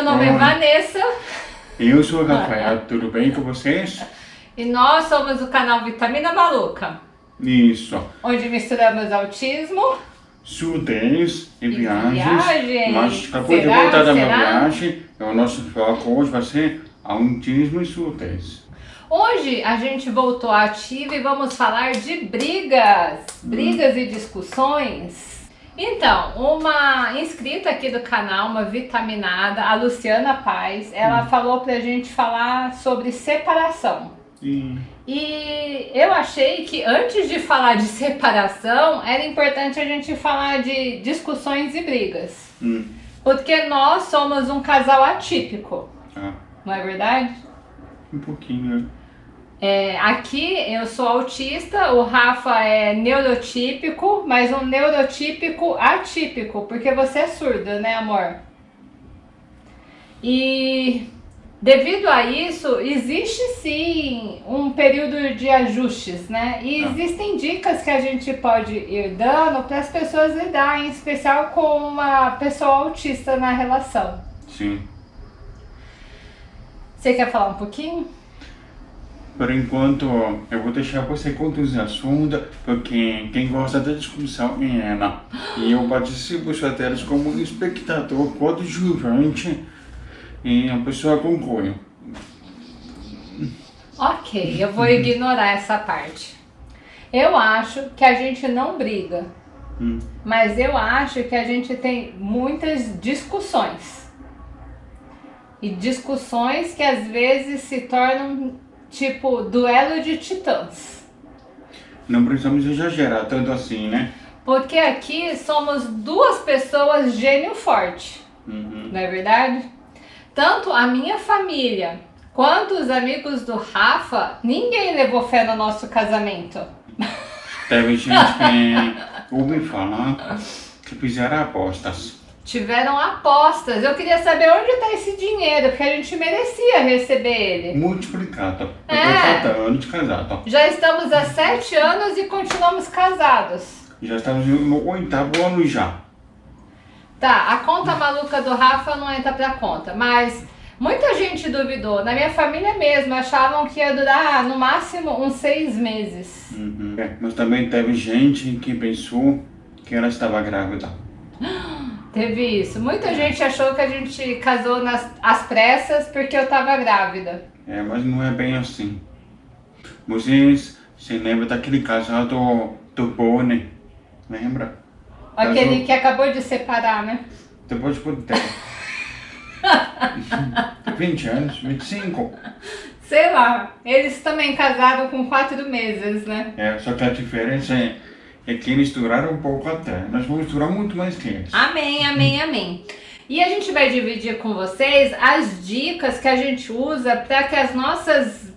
meu nome é Oi. Vanessa Eu sou o Rafael, tudo bem com vocês? e nós somos o canal Vitamina Maluca, Isso. onde misturamos autismo. Surdez e, E viagens. viagens. Mas acabou de Será? voltar da minha viagem. E o nosso foco hoje vai ser autismo e surdez. Hoje a gente voltou ativa e vamos falar de brigas, brigas e discussões. Então, uma inscrita aqui do canal, uma vitaminada, a Luciana Paz, ela falou pra gente falar sobre separação. E E eu achei que antes de falar de separação, era importante a gente falar de discussões e brigas. hum, Porque nós somos um casal atípico, ah, não é verdade? um pouquinho. É, aqui eu sou autista, o Rafa é neurotípico, mas um neurotípico atípico, porque você é surdo, né, amor? E devido a isso, existe sim um período de ajustes, né? E Ah. existem dicas que a gente pode ir dando para as pessoas lidar, em especial com uma pessoa autista na relação. Sim. Você quer falar um pouquinho? Por enquanto, eu vou deixar você conduzir o assunto, porque quem gosta da discussão é ela. E eu participo só delas como espectador coadjuvante e a pessoa conclui. Ok, eu vou ignorar essa parte. Eu acho que a gente não briga, Hum, mas eu acho que a gente tem muitas discussões. E discussões que às vezes se tornam tipo duelo de titãs. Não precisamos exagerar tanto assim, né? Porque aqui somos duas pessoas gênio forte, Uhum. não é verdade? Tanto a minha família quanto os amigos do Rafa, ninguém levou fé no nosso casamento. Teve gente que ouve falar que fizeram apostas. Tiveram apostas. Eu queria saber onde está esse dinheiro, porque a gente merecia receber ele. Multiplicado. É. anos de casado. Já estamos há sete anos e continuamos casados. Já estamos no oitavo ano já. Tá, a conta maluca do Rafa não entra pra conta, mas muita gente duvidou. Na minha família mesmo, achavam que ia durar no máximo uns seis meses. Uhum. É, mas também teve gente que pensou que ela estava grávida. Teve isso. Muita gente achou que a gente casou nas às pressas porque eu tava grávida. É, mas não é bem assim. Vocês se lembram daquele casal do, do Boni? Lembra? Aquele Casou- que acabou de separar, né? Depois de quanto tempo? 20 anos? 25? Sei lá. Eles também casaram com quatro meses, né? É, só que a diferença é, é que duraram um pouco até. Nós vamos durar muito mais que eles. Amém, amém, amém. E a gente vai dividir com vocês as dicas que a gente usa para que as nossas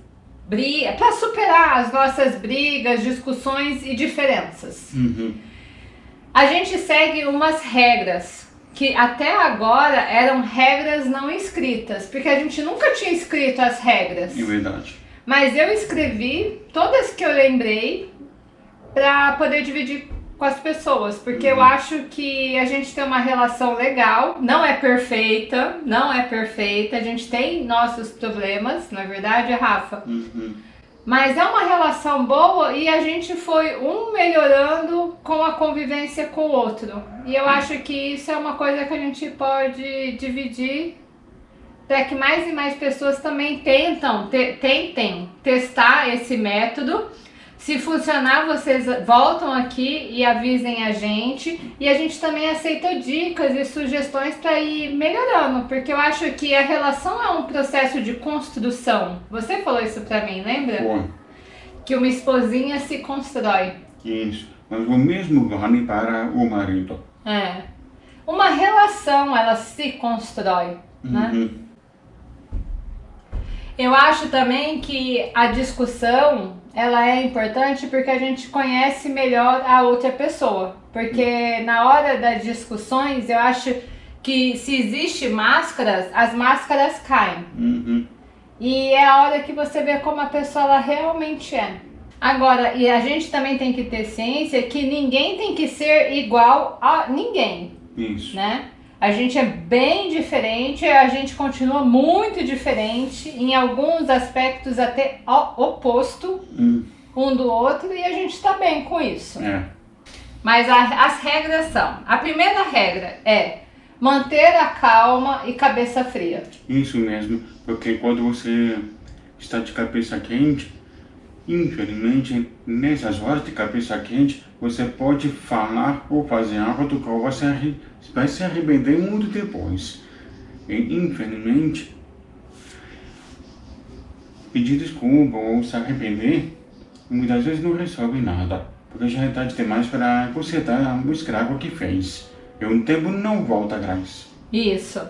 brigas, para superar as nossas brigas, discussões e diferenças. Uhum. A gente segue umas regras que até agora eram regras não escritas, porque a gente nunca tinha escrito as regras. É verdade. Mas eu escrevi todas que eu lembrei para poder dividir com as pessoas, porque eu acho que a gente tem uma relação legal, não é perfeita, não é perfeita, a gente tem nossos problemas, não é verdade, Rafa? Uhum. Mas é uma relação boa e a gente foi um melhorando com a convivência com o outro. E eu acho que isso é uma coisa que a gente pode dividir para que mais e mais pessoas também tentam, te- tentem testar esse método. Se funcionar, vocês voltam aqui e avisem a gente. E a gente também aceita dicas e sugestões para ir melhorando, porque eu acho que a relação é um processo de construção. Você falou isso para mim, lembra? Foi. Que uma esposinha se constrói. Isso. Mas o mesmo vale para o marido. É. Uma relação, ela se constrói, né? Eu acho também que a discussão, ela é importante porque a gente conhece melhor a outra pessoa. Porque na hora das discussões, eu acho que se existe máscaras, as máscaras caem. Uhum. E é a hora que você vê como a pessoa ela realmente é. Agora, e a gente também tem que ter ciência que ninguém tem que ser igual a ninguém, Isso. né? A gente é bem diferente, a gente continua muito diferente, em alguns aspectos até oposto Hum, um do outro, e a gente está bem com isso. é. Mas a- as regras são: a primeira regra é manter a calma e cabeça fria. Isso mesmo, porque quando você está de cabeça quente, infelizmente, nessas horas de cabeça quente, você pode falar ou fazer algo do qual você vai se arrepender muito depois. E, infelizmente, pedir desculpa ou se arrepender, muitas vezes não resolve nada, porque já é tarde demais para consertar o estrago que fez. E o tempo não volta atrás. Isso.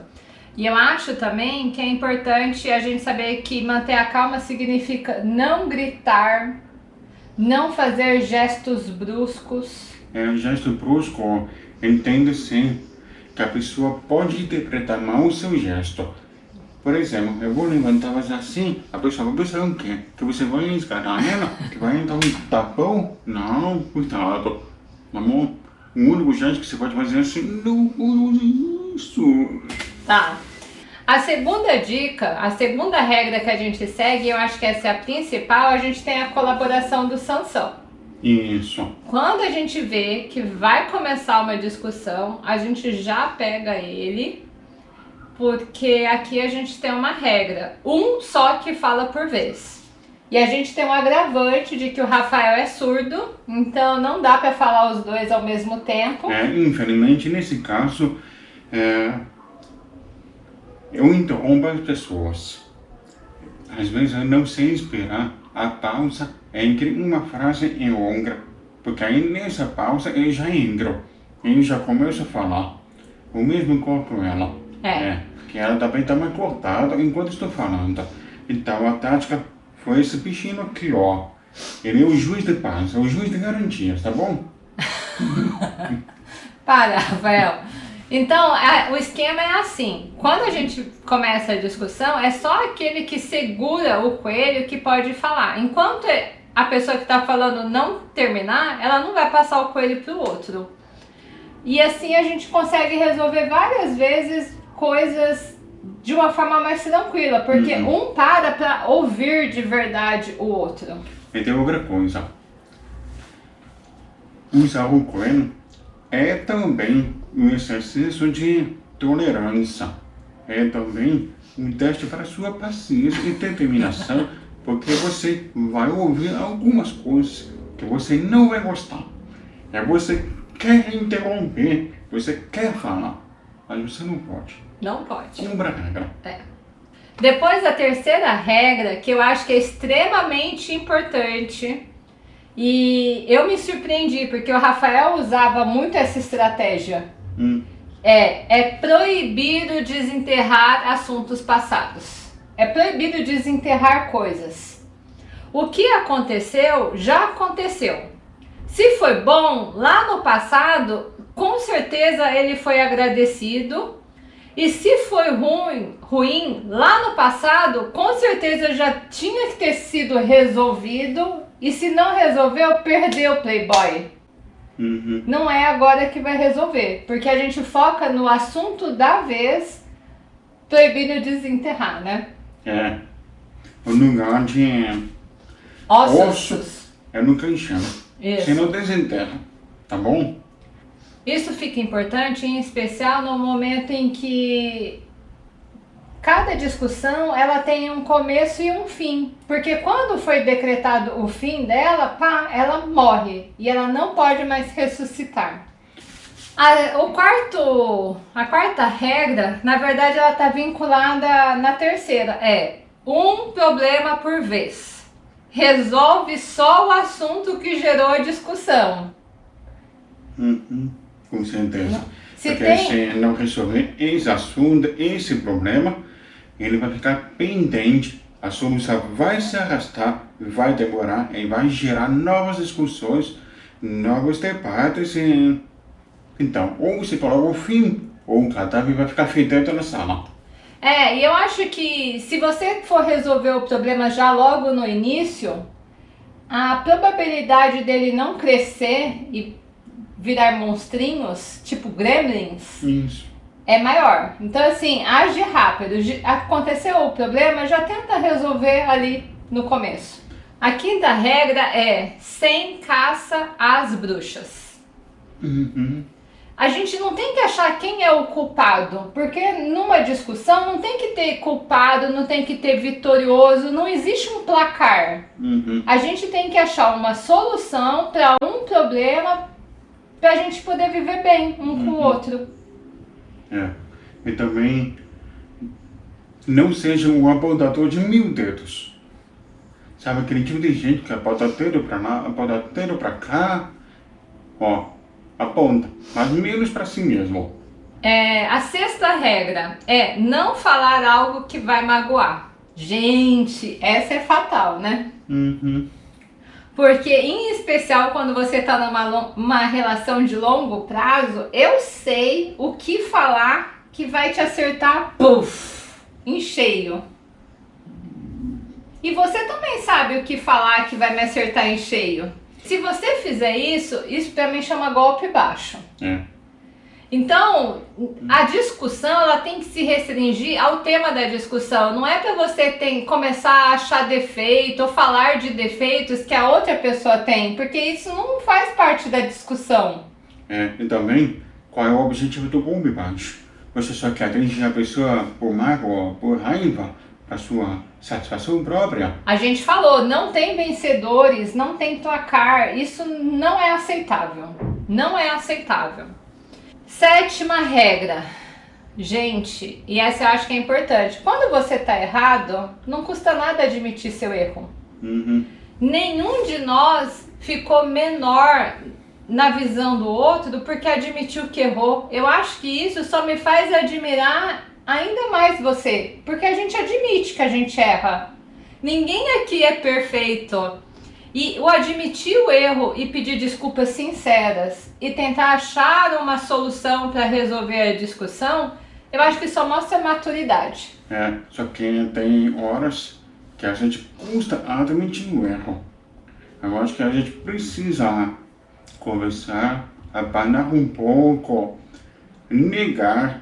E eu acho também que é importante a gente saber que manter a calma significa não gritar, não fazer gestos bruscos. É um gesto brusco, entende-se que a pessoa pode interpretar mal o seu gesto. Por exemplo, eu vou levantar mas assim, a pessoa vai pensar o quê? Que você vai escarar ela? Que vai dar um tapão? Não, cuidado. Amor, o único gesto que você pode fazer é assim, não use isso. Tá. A segunda dica, a segunda regra que a gente segue, eu acho que essa é a principal, a gente tem a colaboração do Sansão. Isso. Quando a gente vê que vai começar uma discussão, a gente já pega ele, porque aqui a gente tem uma regra, um só que fala por vez. E a gente tem um agravante de que o Rafael é surdo, então não dá pra falar os dois ao mesmo tempo. É, infelizmente, nesse caso, é, eu interrompo as pessoas. Às vezes eu não sei esperar a pausa entre uma frase e outra. Porque aí nessa pausa eu já entro. E já começo a falar. O mesmo corpo ela. É. que ela também está mais cortada enquanto estou falando. Então a tática foi esse bichinho aqui, ó. Ele é o juiz de paz, é o juiz de garantias, tá bom? Para, Rafael. Então, a- o esquema é assim: quando a gente começa a discussão, é só aquele que segura o coelho que pode falar. Enquanto a pessoa que está falando não terminar, ela não vai passar o coelho para o outro. E assim a gente consegue resolver várias vezes coisas de uma forma mais tranquila, porque um para para ouvir de verdade o outro. E tem outra coisa. Usar o coelho é também um exercício de tolerância. É também um teste para sua paciência e determinação, porque você vai ouvir algumas coisas que você não vai gostar. É você quer interromper, você quer falar, mas você não pode. Não pode. Cumpra a regra. Depois da terceira regra, que eu acho que é extremamente importante, e eu me surpreendi porque o Rafael usava muito essa estratégia. Hum, É, é proibido desenterrar assuntos passados. É proibido desenterrar coisas. O que aconteceu, já aconteceu. Se foi bom lá no passado, com certeza ele foi agradecido. E se foi ruim, ruim lá no passado, com certeza já tinha que ter sido resolvido. E se não resolveu, perdeu o Playboy uhum. não é agora que vai resolver, porque a gente foca no assunto da vez, proibindo desenterrar, né? É. O lugar de Ossos. Osso. é no caixão. Isso. Se não desenterra, tá bom? Isso fica importante, em especial no momento em que cada discussão ela tem um começo e um fim, porque quando foi decretado o fim dela, pá, ela morre e ela não pode mais ressuscitar. A, o quarto, a quarta regra, na verdade, ela está vinculada na terceira, é um problema por vez. Resolve só o assunto que gerou a discussão. Uhum. Com certeza. Se Porque tem- se não resolver esse assunto, esse problema, ele vai ficar pendente. A solução vai se arrastar, vai demorar e vai gerar novas discussões, novos debates. E... Então, ou você coloca o fim, ou o cadáver vai ficar fedendo na sala. É, e eu acho que se você for resolver o problema já logo no início, a probabilidade dele não crescer e virar monstrinhos, tipo gremlins, Isso. É maior. Então, assim, age rápido. Aconteceu o problema, já tenta resolver ali no começo. A quinta regra é sem caça às bruxas. Uhum. A gente não tem que achar quem é o culpado, porque numa discussão não tem que ter culpado, não tem que ter vitorioso, não existe um placar. Uhum. A gente tem que achar uma solução para um problema para a gente poder viver bem um uhum. com o uhum. outro. É. E também não seja um apontador de mil dedos. Sabe aquele tipo de gente que aponta dedo para lá, aponta dedo para cá, ó, aponta, mas menos para si mesmo. É, a sexta regra é não falar algo que vai magoar. Gente, essa é fatal, né? Uhum. Porque, em especial, quando você está numa uma relação de longo prazo, eu sei o que falar que vai te acertar, puff, em cheio. E você também sabe o que falar que vai me acertar em cheio. Se você fizer isso, isso também chama golpe baixo. É. Então, a discussão ela tem que se restringir ao tema da discussão. Não é para você tem, começar a achar defeito ou falar de defeitos que a outra pessoa tem, porque isso não faz parte da discussão. É, e também, qual é o objetivo do golpe baixo? Você só quer atingir a pessoa por mágoa, por raiva, para sua satisfação própria. A gente falou, não tem vencedores, não tem placar, isso não é aceitável. Não é aceitável. Sétima regra. Gente, e essa eu acho que é importante. Quando você tá errado, não custa nada admitir seu erro. Uhum. Nenhum de nós ficou menor na visão do outro porque admitiu que errou. Eu acho que isso só me faz admirar ainda mais você, porque a gente admite que a gente erra. Ninguém aqui é perfeito. E o admitir o erro e pedir desculpas sinceras e tentar achar uma solução para resolver a discussão, eu acho que só mostra maturidade. É, só que tem horas que a gente custa admitir o erro. Eu acho que a gente precisa conversar, abanar um pouco, negar,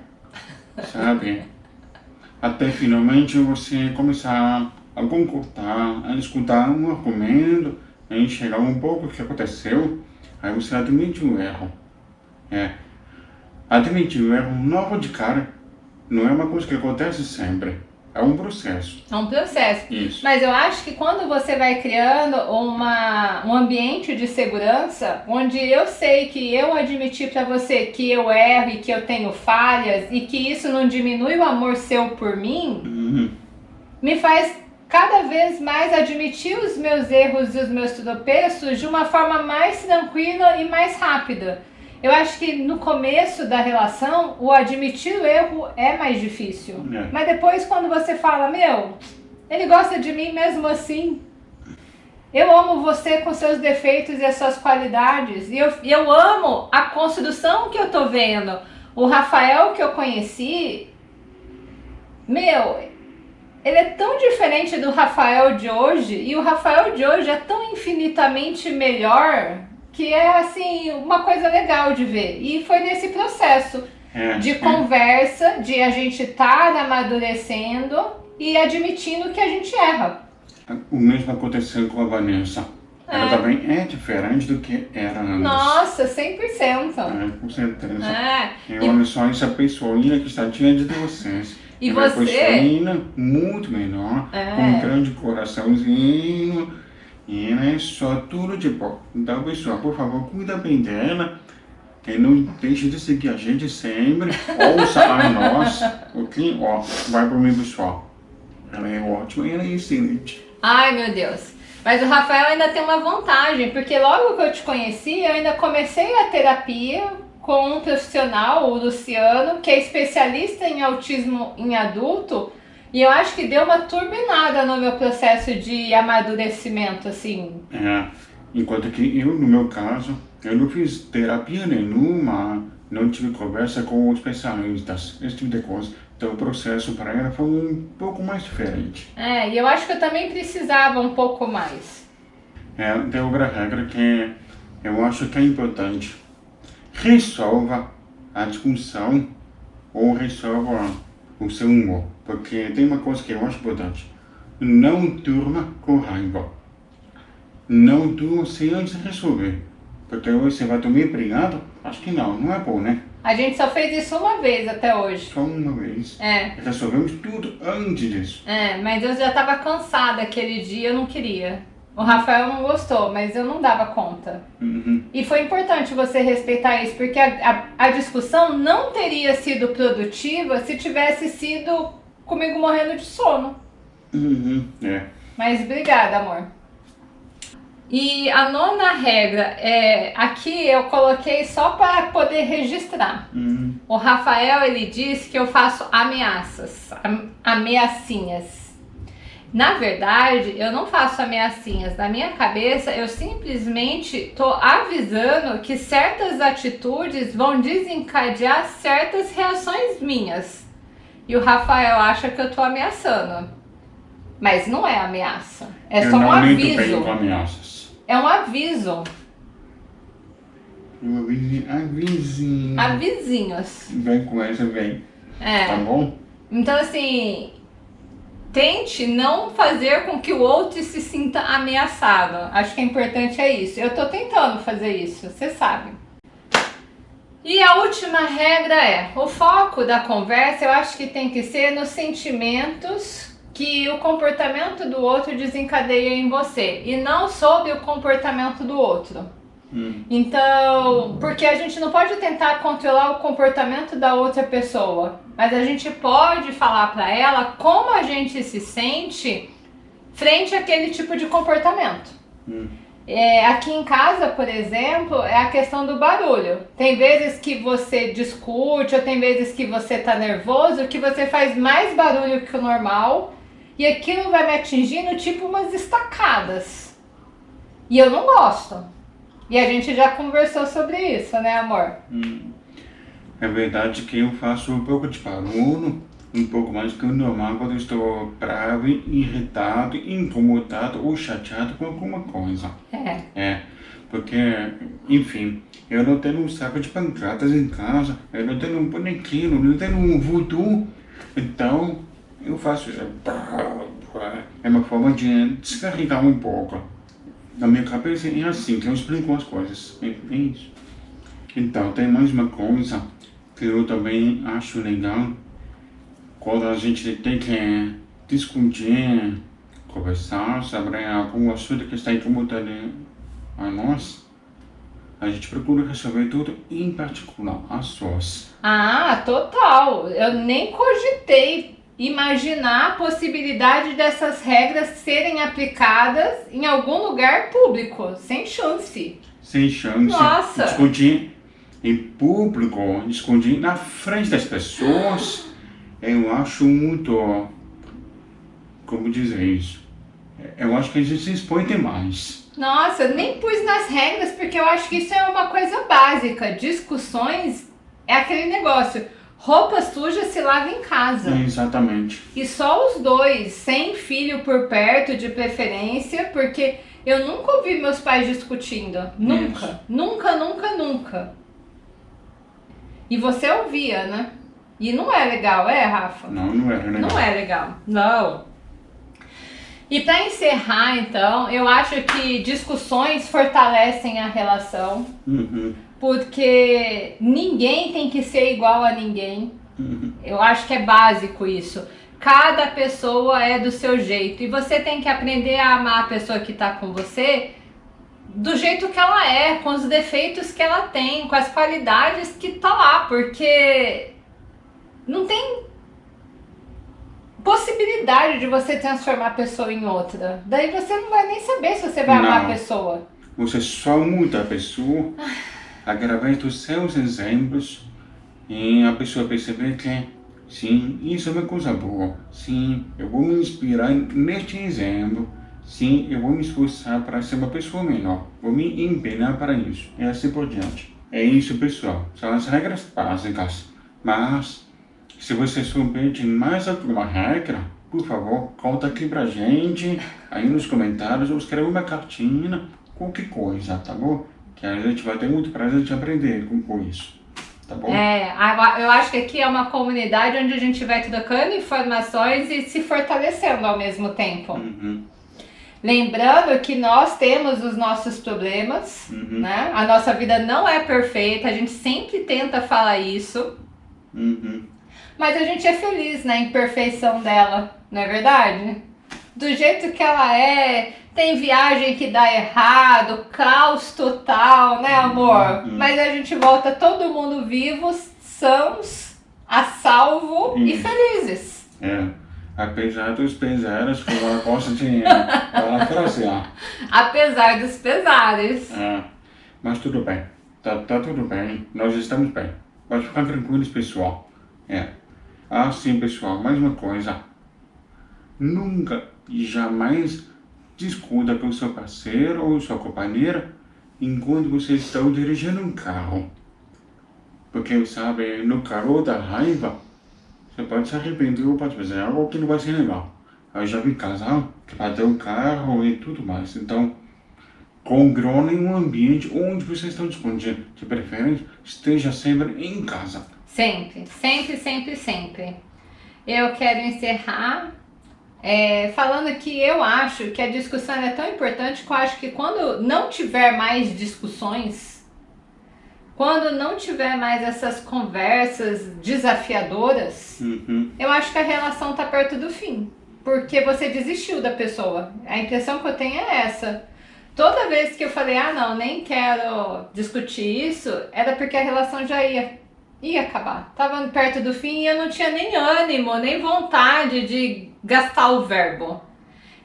sabe? Até finalmente você começar a concordar, a escutar um argumento, a enxergar um pouco o que aconteceu, aí você admite o erro. É. Admitir o erro novo de cara não é uma coisa que acontece sempre. É um processo. É um processo. Isso. Mas eu acho que quando você vai criando uma, um ambiente de segurança, onde eu sei que eu admitir para você que eu erro e que eu tenho falhas e que isso não diminui o amor seu por mim, uhum. me faz cada vez mais admitir os meus erros e os meus tropeços de uma forma mais tranquila e mais rápida. Eu acho que no começo da relação, o admitir o erro é mais difícil. É. Mas depois quando você fala, meu, ele gosta de mim mesmo assim. Eu amo você com seus defeitos e as suas qualidades. E eu, eu amo a construção que eu tô vendo. O Rafael que eu conheci, meu, ele é tão diferente do Rafael de hoje e o Rafael de hoje é tão infinitamente melhor que é assim uma coisa legal de ver. E foi nesse processo é, de conversa, de a gente estar tá amadurecendo e admitindo que a gente erra. O mesmo aconteceu com a Vanessa. Ela É. também é diferente do que era antes. Nossa, 100%. É, com certeza. É. E, olha só essa pessoinha que está diante de vocês. E é você? uma pessoinha muito menor, É. com um grande coraçãozinho. E ela é só tudo de bom. Então, pessoal, por favor, cuida bem dela. E não deixe de seguir a gente sempre. Ouça a nós. Ok? Ó, vai por mim, pessoal. Ela é ótima e ela é excelente. Ai, meu Deus. Mas o Rafael ainda tem uma vantagem, porque logo que eu te conheci, eu ainda comecei a terapia com um profissional, o Luciano, que é especialista em autismo em adulto, e eu acho que deu uma turbinada no meu processo de amadurecimento, assim. É, enquanto que eu, no meu caso, eu não fiz terapia nenhuma, não tive conversa com especialistas, esse tipo de coisa. Então o processo para ela foi um pouco mais diferente. É, e eu acho que eu também precisava um pouco mais. É, tem outra regra que eu acho que é importante. Resolva a discussão ou resolva o seu humor. Porque tem uma coisa que eu acho importante. Não durma com raiva. Não durma sem antes resolver. Porque você vai dormir brigado? Acho que não, não é bom, né? A gente só fez isso uma vez até hoje. Só uma vez. É. Resolvemos tudo antes disso. É, mas eu já tava cansada aquele dia, eu não queria. O Rafael não gostou, mas eu não dava conta. Uhum. E foi importante você respeitar isso, porque a, a, a discussão não teria sido produtiva se tivesse sido comigo morrendo de sono. Uhum. É. Mas obrigada, amor. E a nona regra, é, aqui eu coloquei só para poder registrar. Uhum. O Rafael, ele disse que eu faço ameaças, am- ameaçinhas. Na verdade, eu não faço ameaçinhas. Na minha cabeça, eu simplesmente tô avisando que certas atitudes vão desencadear certas reações minhas. E o Rafael acha que eu tô ameaçando. Mas não é ameaça. É eu só um aviso. com ameaças. É um aviso. Eu avise, avisinho. Avisinhos. Vem com essa, vem. Tá É. bom? Então, assim, tente não fazer com que o outro se sinta ameaçado. Acho que é importante é isso. Eu tô tentando fazer isso, você sabe. E a última regra é, o foco da conversa eu acho que tem que ser nos sentimentos que o comportamento do outro desencadeia em você e não sobre o comportamento do outro. Hum. Então, porque a gente não pode tentar controlar o comportamento da outra pessoa, mas a gente pode falar pra ela como a gente se sente frente àquele tipo de comportamento. Hum. É, aqui em casa, por exemplo, é a questão do barulho. Tem vezes que você discute, ou tem vezes que você tá nervoso, que você faz mais barulho que o normal, e aquilo vai me atingindo tipo umas estacadas. E eu não gosto. E a gente já conversou sobre isso, né, amor? Hum. É verdade que eu faço um pouco de barulho, um pouco mais que o normal quando estou bravo, irritado, incomodado ou chateado com alguma coisa. É. É, porque, enfim, eu não tenho um saco de pancadas em casa, eu não tenho um bonequinho, não tenho um voodoo, então eu faço isso. É uma forma de descarregar um pouco. Na minha cabeça é assim que eu explico as coisas. É, é isso. Então, tem mais uma coisa que eu também acho legal. Quando a gente tem que discutir, conversar sobre algum assunto que está incomodando a nós, a gente procura resolver tudo, em particular as suas. Ah, total. Eu nem cogitei imaginar a possibilidade dessas regras serem aplicadas em algum lugar público, sem chance. Sem chance Nossa. discutir em público, discutir na frente das pessoas, eu acho muito. Como dizer isso? Eu acho que a gente se expõe demais. Nossa, nem pus nas regras porque eu acho que isso é uma coisa básica. Discussões é aquele negócio. Roupa suja se lava em casa. Exatamente. E só os dois, sem filho por perto de preferência, porque eu nunca ouvi meus pais discutindo. Nunca. Isso. Nunca, nunca, nunca. E você ouvia, né? E não é legal, é, Rafa? Não, não era, né? Não é legal. Não. E para encerrar, então, eu acho que discussões fortalecem a relação, Uhum, porque ninguém tem que ser igual a ninguém. uhum. Eu acho que é básico isso. Cada pessoa é do seu jeito e você tem que aprender a amar a pessoa que tá com você do jeito que ela é, com os defeitos que ela tem, com as qualidades que tá lá, porque não tem possibilidade de você transformar a pessoa em outra. Daí você não vai nem saber se você vai amar a Não. pessoa. Você só muda a pessoa através dos seus exemplos e a pessoa perceber que sim, isso é uma coisa boa. Sim, eu vou me inspirar neste exemplo. Sim, eu vou me esforçar para ser uma pessoa melhor. Vou me empenhar para isso. E assim por diante. É isso, pessoal. São as regras básicas. Mas, se você souber de mais alguma regra, por favor, conta aqui pra gente, aí nos comentários, ou escreve uma cartinha, qualquer coisa, tá bom? Que a gente vai ter muito prazer de aprender com, com isso. tá bom? É, eu acho que aqui é uma comunidade onde a gente vai trocando informações e se fortalecendo ao mesmo tempo. Uhum. Lembrando que nós temos os nossos problemas, Uhum. né? A nossa vida não é perfeita, a gente sempre tenta falar isso, Uhum. mas a gente é feliz na imperfeição dela, não é verdade? Do jeito que ela é, tem viagem que dá errado, caos total, né amor? Uhum. Mas a gente volta todo mundo vivos, sãos, a salvo e Uhum. felizes. É. Apesar dos pesares, como ela gosta de parafrasear. Apesar dos pesares. É. Mas tudo bem. Tá, tá tudo bem. Nós estamos bem. Pode ficar tranquilos, pessoal. É. Ah, sim, pessoal. Mais uma coisa. Nunca e jamais discuta com seu parceiro ou sua companheira enquanto você está dirigindo um carro. Porque, sabe, no calor da raiva, você pode se arrepender ou pode fazer algo que não vai ser legal. Eu já vi casal que bateu o carro e tudo mais. Então, controle um ambiente onde vocês estão discutindo. De preferência, esteja sempre em casa. Sempre, sempre, sempre, sempre. Eu quero encerrar é, falando que eu acho que a discussão é tão importante que eu acho que quando não tiver mais discussões, quando não tiver mais essas conversas desafiadoras, Uhum. eu acho que a relação tá perto do fim. Porque você desistiu da pessoa. A impressão que eu tenho é essa. Toda vez que eu falei, ah não, nem quero discutir isso, era porque a relação já ia, ia acabar. Tava perto do fim e eu não tinha nem ânimo, nem vontade de gastar o verbo.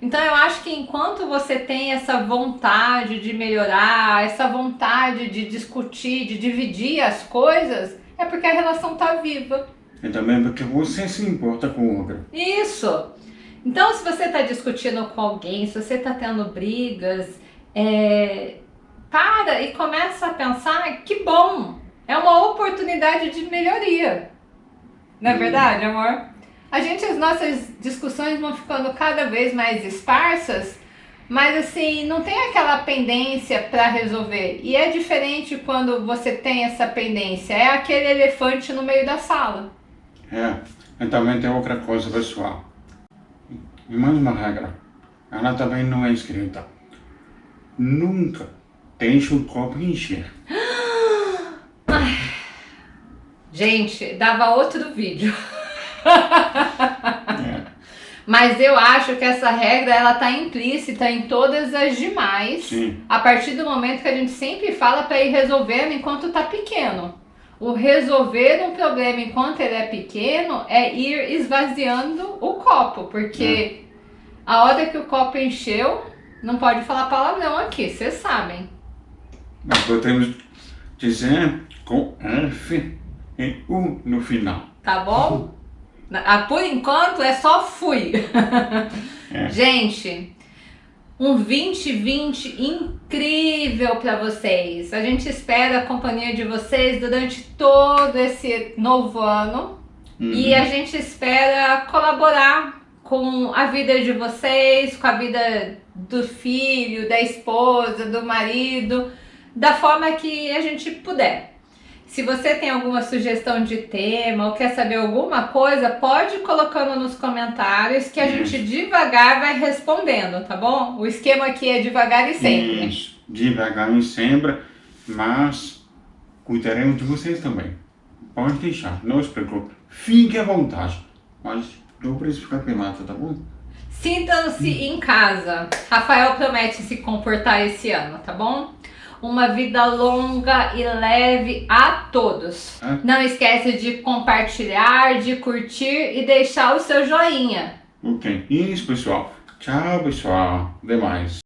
Então eu acho que enquanto você tem essa vontade de melhorar, essa vontade de discutir, de dividir as coisas, é porque a relação tá viva. E também porque você se importa com o outro. Isso! Então, se você está discutindo com alguém, se você está tendo brigas, é, para e começa a pensar que bom, é uma oportunidade de melhoria. Não é Hum. verdade, amor? A gente, as nossas discussões vão ficando cada vez mais esparsas, mas assim, não tem aquela pendência para resolver. E é diferente quando você tem essa pendência, é aquele elefante no meio da sala. É. E também tem outra coisa, pessoal. E mais uma regra. Ela também não é escrita. Nunca deixe o copo encher. Gente, dava outro vídeo. É. Mas eu acho que essa regra ela tá implícita em todas as demais. Sim. A partir do momento que a gente sempre fala para ir resolvendo enquanto tá pequeno. O resolver um problema enquanto ele é pequeno é ir esvaziando o copo, porque a hora que o copo encheu, não pode falar palavrão aqui, vocês sabem. Nós podemos dizer com F e U no final. Tá bom? Ah, Por enquanto é só fui. É. Gente, um 2020 incrível para vocês. A gente espera a companhia de vocês durante todo esse novo ano Uhum. e a gente espera colaborar com a vida de vocês, com a vida do filho, da esposa, do marido, da forma que a gente puder. Se você tem alguma sugestão de tema ou quer saber alguma coisa, pode ir colocando nos comentários que a gente devagar vai respondendo, tá bom? O esquema aqui é devagar e sempre. Isso. Devagar e sempre, mas cuidaremos de vocês também. Pode deixar, não se preocupe. Fique à vontade. Mas não precisa ficar pelado, tá bom? Sintam-se em casa. Rafael promete se comportar esse ano, tá bom? Uma vida longa e leve a todos. Ah. Não esquece de compartilhar, de curtir e deixar o seu joinha. Ok. Isso, pessoal. Tchau, pessoal. Até mais.